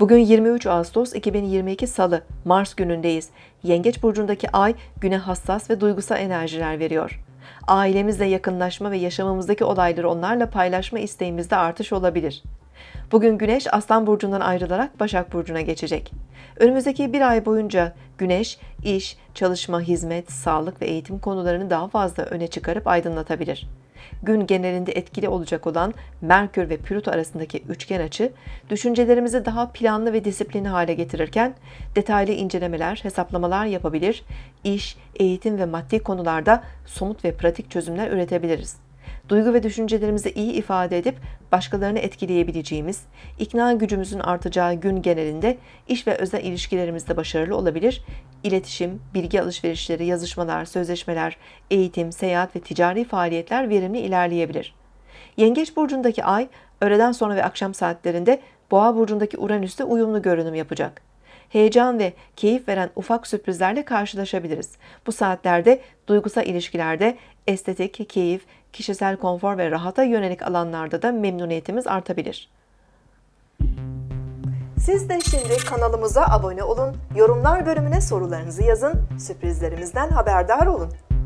Bugün 23 Ağustos 2022 Salı, Mars günündeyiz. Yengeç burcundaki ay güne hassas ve duygusal enerjiler veriyor. Ailemizle yakınlaşma ve yaşamımızdaki olayları onlarla paylaşma isteğimizde artış olabilir. Bugün Güneş Aslan burcundan ayrılarak Başak burcuna geçecek. Önümüzdeki bir ay boyunca Güneş, iş, çalışma, hizmet, sağlık ve eğitim konularını daha fazla öne çıkarıp aydınlatabilir. Gün genelinde etkili olacak olan Merkür ve Plüto arasındaki üçgen açı, düşüncelerimizi daha planlı ve disiplinli hale getirirken, detaylı incelemeler, hesaplamalar yapabilir, iş, eğitim ve maddi konularda somut ve pratik çözümler üretebiliriz. Duygu ve düşüncelerimizi iyi ifade edip başkalarını etkileyebileceğimiz, ikna gücümüzün artacağı gün genelinde iş ve özel ilişkilerimizde başarılı olabilir, iletişim, bilgi alışverişleri, yazışmalar, sözleşmeler, eğitim, seyahat ve ticari faaliyetler verimli ilerleyebilir. Yengeç burcundaki ay öğleden sonra ve akşam saatlerinde Boğa burcundaki Uranüs'te uyumlu görünüm yapacak heyecan ve keyif veren ufak sürprizlerle karşılaşabiliriz. Bu saatlerde duygusal ilişkilerde estetik, keyif, kişisel konfor ve rahata yönelik alanlarda da memnuniyetimiz artabilir. Siz de şimdi kanalımıza abone olun, yorumlar bölümüne sorularınızı yazın, sürprizlerimizden haberdar olun.